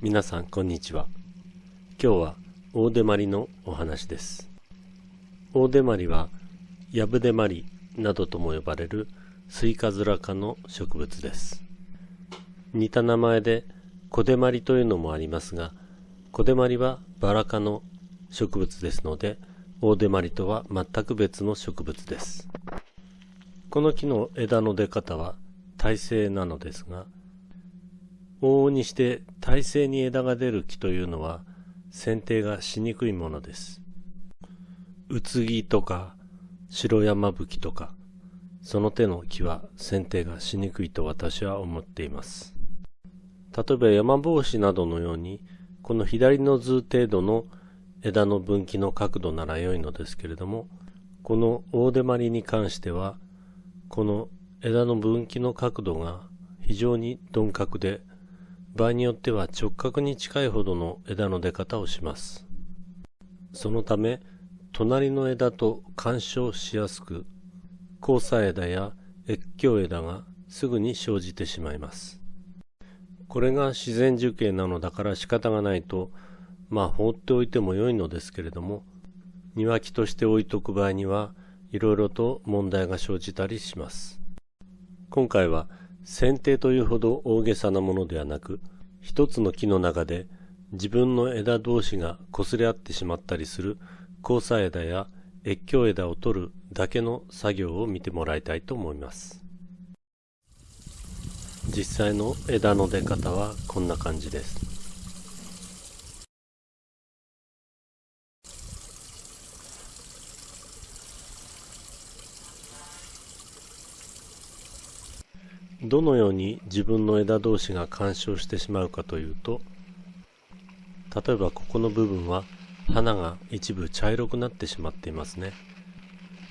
皆さんこんにちは。今日は大手まりのお話です。大手まりはヤブデマリなどとも呼ばれるスイカズラ科の植物です。似た名前でコデマリというのもありますがコデマリはバラ科の植物ですので大手まりとは全く別の植物です。この木の枝の出方は耐性なのですが往々にして耐性に枝が出る木というのは剪定がしにくいものです。うつぎとか白山吹とかその手の木は剪定がしにくいと私は思っています。例えば山帽子などのようにこの左の図程度の枝の分岐の角度なら良いのですけれどもこの大手まりに関してはこの枝の分岐の角度が非常に鈍角で場合によっては直角に近いほどの枝の出方をします。そのため、隣の枝と干渉しやすく、交差枝や越境枝がすぐに生じてしまいます。これが自然樹形なのだから仕方がないと、まあ放っておいても良いのですけれども、庭木として置いとく場合には、いろいろと問題が生じたりします。今回は剪定というほど大げさなものではなく、一つの木の中で自分の枝同士が擦れ合ってしまったりする交差枝や越境枝を取るだけの作業を見てもらいたいと思います。実際の枝の出方はこんな感じです。どのように自分の枝同士が干渉してしまうかというと例えばここの部分は花が一部茶色くなってしまっていますね。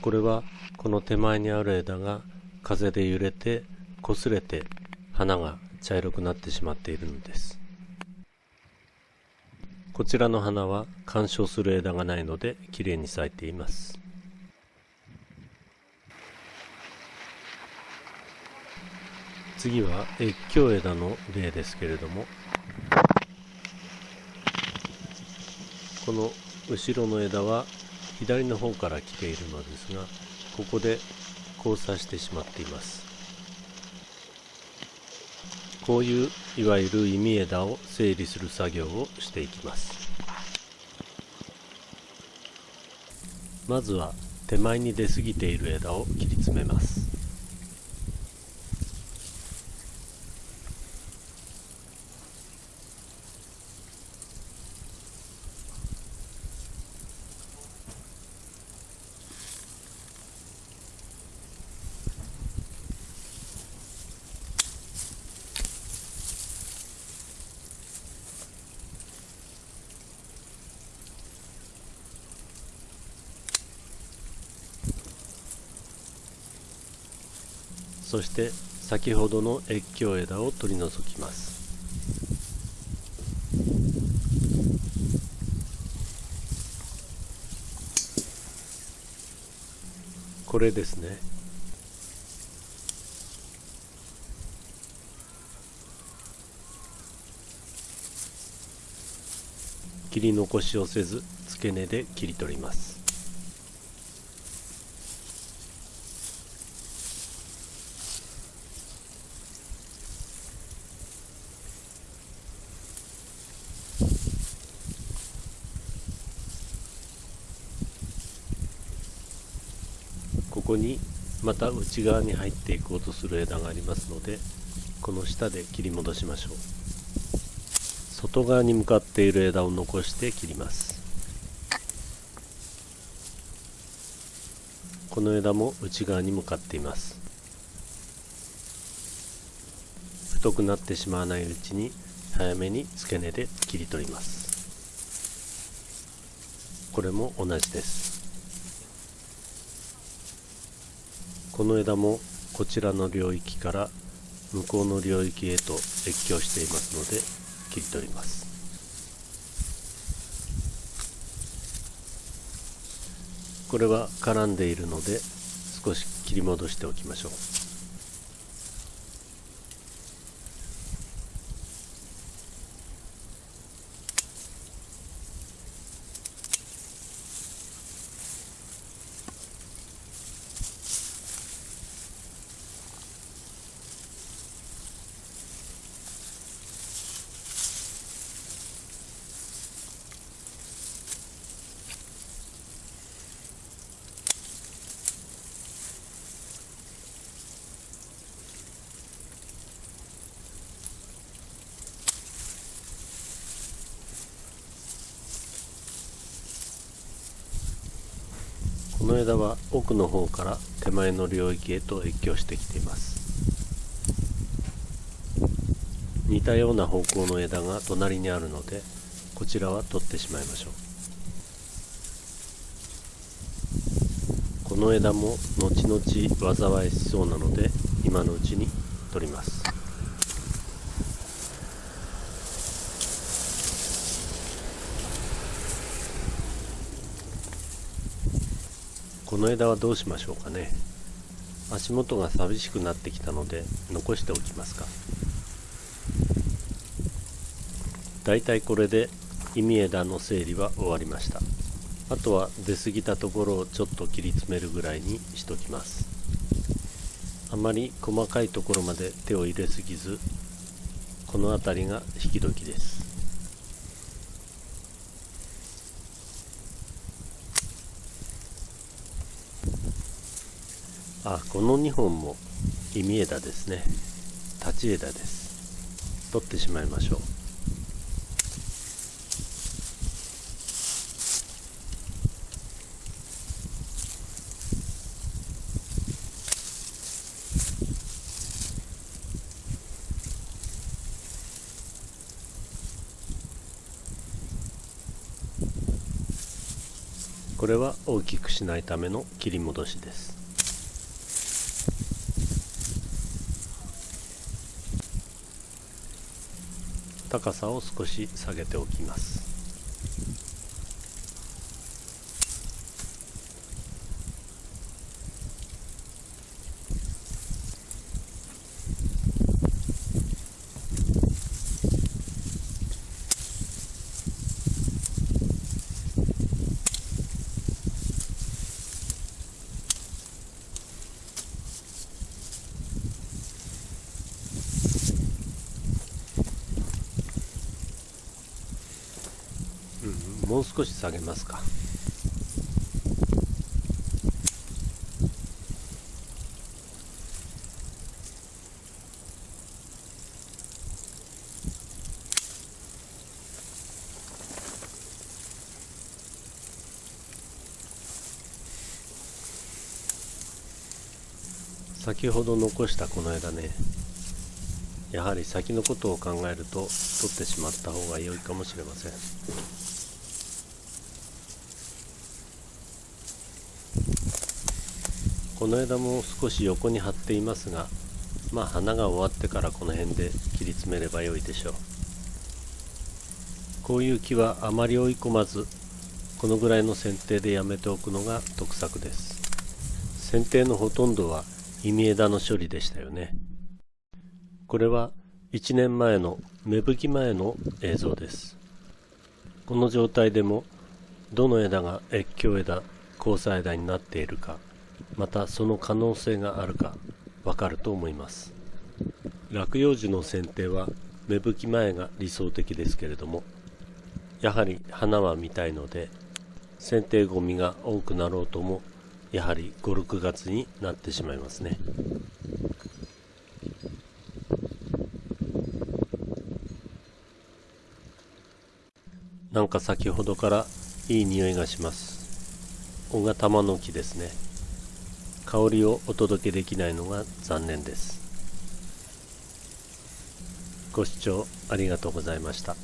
これはこの手前にある枝が風で揺れて擦れて花が茶色くなってしまっているのです。こちらの花は干渉する枝がないのできれいに咲いています。次は越境枝の例ですけれどもこの後ろの枝は左の方から来ているのですがここで交差してしまっています。こういういわゆる弓枝を整理する作業をしていきます。まずは手前に出過ぎている枝を切り詰めます。そして先ほどの越境枝を取り除きます。これですね。切り残しをせず付け根で切り取ります。こにまた内側に入っていこうとする枝がありますのでこの下で切り戻しましょう。外側に向かっている枝を残して切ります。この枝も内側に向かっています。太くなってしまわないうちに早めに付け根で切り取ります。これも同じです。この枝もこちらの領域から向こうの領域へと越境していますので切り取ります。これは絡んでいるので少し切り戻しておきましょう。の枝は奥の方から手前の領域へと越境してきています。似たような方向の枝が隣にあるのでこちらは取ってしまいましょう。この枝も後々災いしそうなので今のうちに取ります。この枝はどうしましょうかね。足元が寂しくなってきたので残しておきますか。だいたいこれで意味枝の整理は終わりました。あとは出過ぎたところをちょっと切り詰めるぐらいにしときます。あまり細かいところまで手を入れすぎずこの辺りが引き時です。あこの2本も意味枝ですね。立ち枝です。取ってしまいましょう。これは大きくしないための切り戻しです。高さを少し下げておきます。もう少し下げますか。先ほど残したこの枝ねやはり先のことを考えると取ってしまった方が良いかもしれません。この枝も少し横に張っていますがまあ花が終わってからこの辺で切り詰めればよいでしょう。こういう木はあまり追い込まずこのぐらいの剪定でやめておくのが得策です。剪定のほとんどは意味枝の処理でしたよね。これは1年前の芽吹き前の映像です。この状態でもどの枝が越境枝交差枝になっているかまたその可能性があるかわかると思います。落葉樹の剪定は芽吹き前が理想的ですけれどもやはり花は見たいので剪定ゴミが多くなろうともやはり56月になってしまいますね。なんか先ほどからいい匂いがします。小型玉の木ですね。香りをお届けできないのが残念です。ご視聴ありがとうございました。